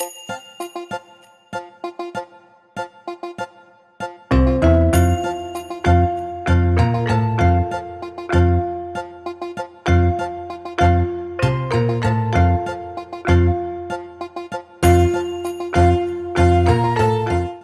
you.